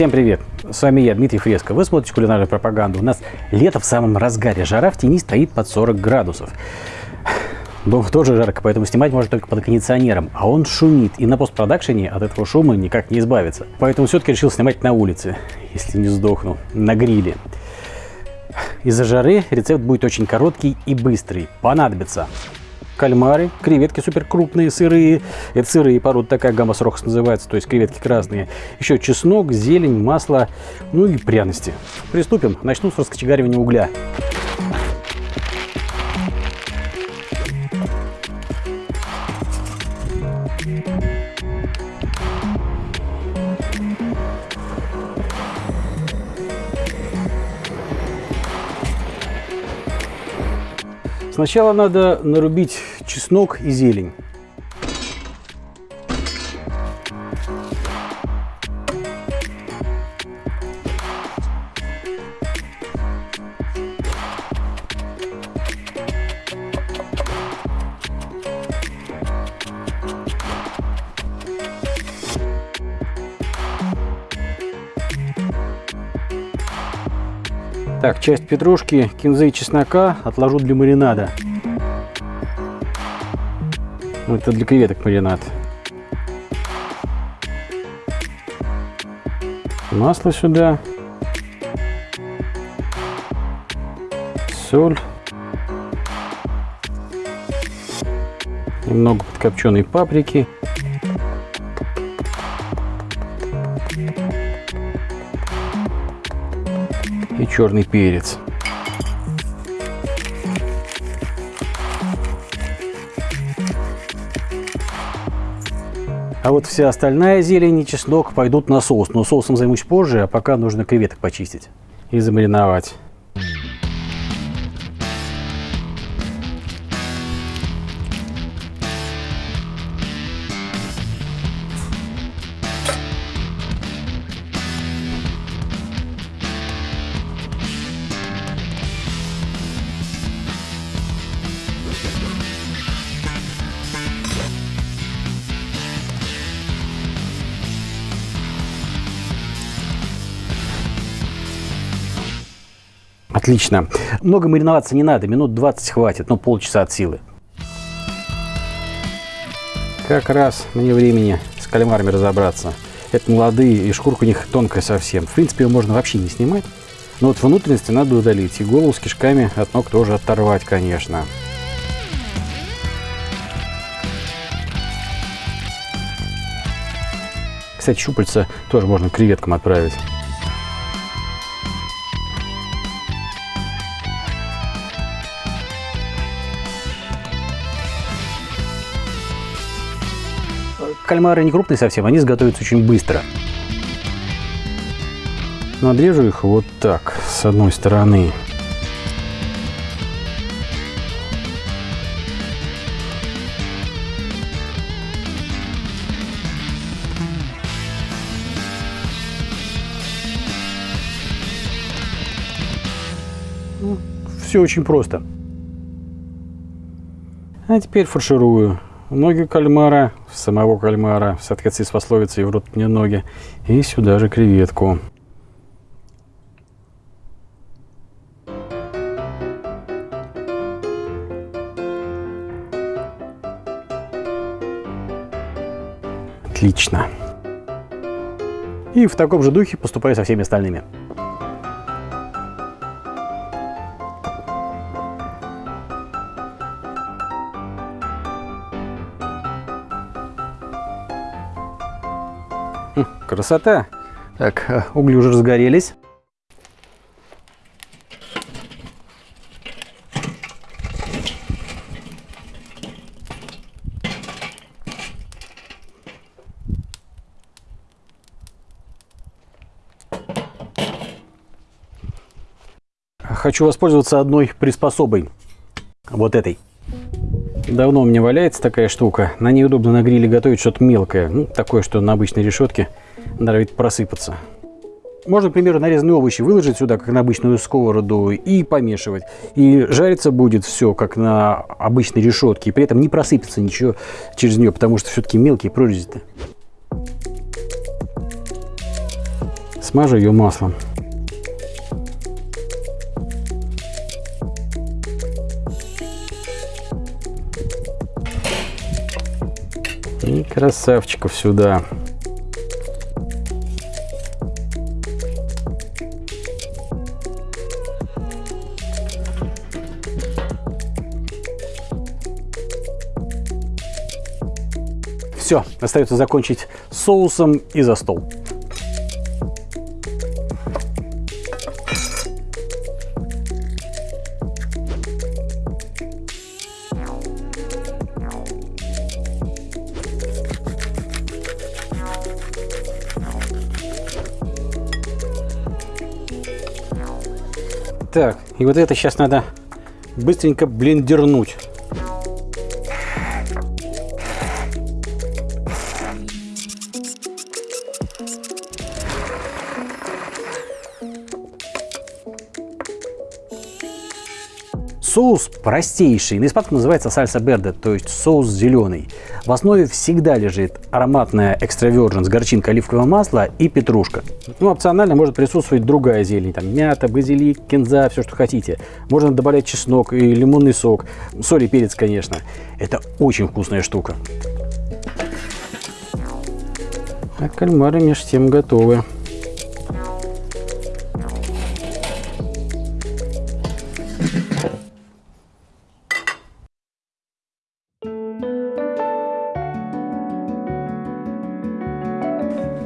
Всем привет! С вами я, Дмитрий Фреско. Вы смотрите кулинарную пропаганду. У нас лето в самом разгаре. Жара в тени стоит под 40 градусов. Дома тоже жарко, поэтому снимать можно только под кондиционером. А он шумит, и на постпродакшене от этого шума никак не избавиться. Поэтому все-таки решил снимать на улице, если не сдохну, на гриле. Из-за жары рецепт будет очень короткий и быстрый. Понадобится кальмары, креветки супер крупные, сырые. Это сырые породы, такая гамма срокс называется, то есть креветки красные. Еще чеснок, зелень, масло, ну и пряности. Приступим. Начну с раскочегаривания угля. Сначала надо нарубить чеснок и зелень. Так, часть петрушки, кинзы и чеснока отложу для маринада. Ну, это для креветок маринад. Масло сюда. Соль. Немного подкопченой паприки. Черный перец. А вот вся остальная зелень и чеснок пойдут на соус. Но соусом займусь позже, а пока нужно креветок почистить и замариновать. Отлично. Много мариноваться не надо, минут 20 хватит, ну полчаса от силы. Как раз мне времени с кальмарами разобраться. Это молодые, и шкурка у них тонкая совсем. В принципе, ее можно вообще не снимать. Но вот внутренности надо удалить. И голову с кишками от ног тоже оторвать, конечно. Кстати, щупальца тоже можно креветкам отправить. Кальмары не крупные совсем, они сготовятся очень быстро. Надрежу их вот так, с одной стороны. Ну, Все очень просто. А теперь фарширую ноги кальмара, самого кальмара, соответствии с пословицей «в рот мне ноги», и сюда же креветку. Отлично. И в таком же духе поступаю со всеми остальными. Красота! Так, э, угли уже разгорелись. Хочу воспользоваться одной приспособой. Вот этой. Давно у меня валяется такая штука. На ней удобно на гриле готовить что-то мелкое. Ну, такое, что на обычной решетке норовит просыпаться. Можно, к примеру, нарезанные овощи выложить сюда, как на обычную сковороду, и помешивать. И жариться будет все, как на обычной решетке. И при этом не просыпется ничего через нее, потому что все-таки мелкие прорези-то. смажу ее маслом. И красавчиков сюда. Все, остается закончить соусом и за стол. Так, и вот это сейчас надо быстренько блендернуть. Соус простейший, на испанском называется сальса берде, то есть соус зеленый. В основе всегда лежит ароматная экстравержен с горчинкой оливкового масла и петрушка. Ну, опционально может присутствовать другая зелень, там мята, базилик, кинза, все, что хотите. Можно добавлять чеснок и лимонный сок, соль и перец, конечно. Это очень вкусная штука. А кальмары между тем готовы.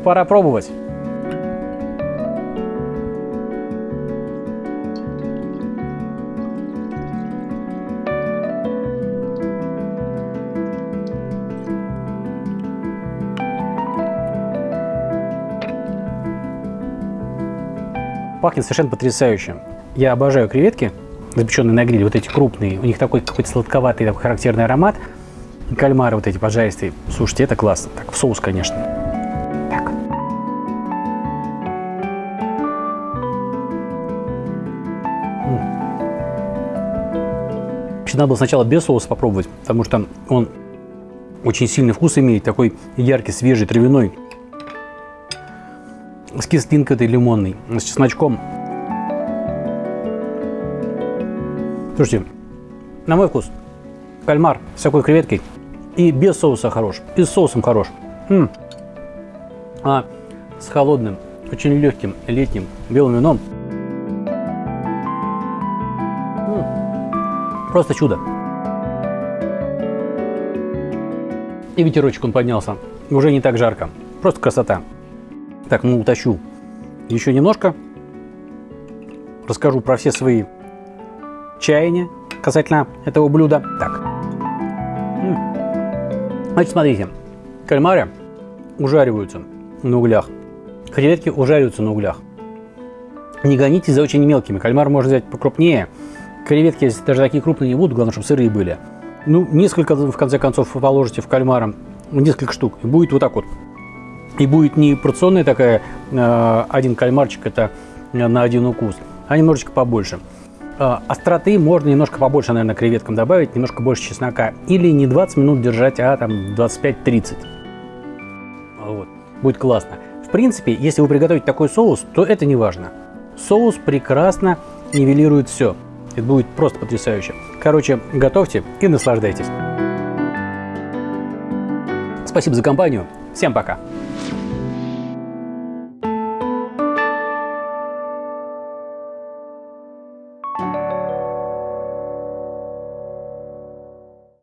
Пора пробовать. Пахнет совершенно потрясающе. Я обожаю креветки, запеченные на гриле, вот эти крупные. У них такой какой-то сладковатый, такой характерный аромат. Кальмары вот эти пожаристые. Слушайте, это классно. Так, в соус, конечно. Вообще, надо было сначала без соуса попробовать, потому что он очень сильный вкус имеет, такой яркий, свежий, травяной с кислинкой этой лимонной, с чесночком. Слушайте, на мой вкус, кальмар с такой креветкой и без соуса хорош, и с соусом хорош. М -м. А с холодным, очень легким летним белым вином просто чудо. И ветерочек он поднялся, уже не так жарко, просто красота. Так, ну утащу еще немножко. Расскажу про все свои чаяния касательно этого блюда. Так. Значит, смотрите. Кальмары ужариваются на углях. Креветки ужариваются на углях. Не гонитесь за очень мелкими. Кальмар можно взять покрупнее. Креветки, даже такие крупные не будут, главное, чтобы сырые были. Ну, несколько, в конце концов, положите в кальмара, несколько штук. И будет вот так вот и будет не порционная такая, э, один кальмарчик, это на один укус, а немножечко побольше. Э, остроты можно немножко побольше, наверное, креветкам добавить, немножко больше чеснока. Или не 20 минут держать, а там 25-30. Вот. Будет классно. В принципе, если вы приготовите такой соус, то это не важно. Соус прекрасно нивелирует все. Это будет просто потрясающе. Короче, готовьте и наслаждайтесь. Спасибо за компанию. Всем пока.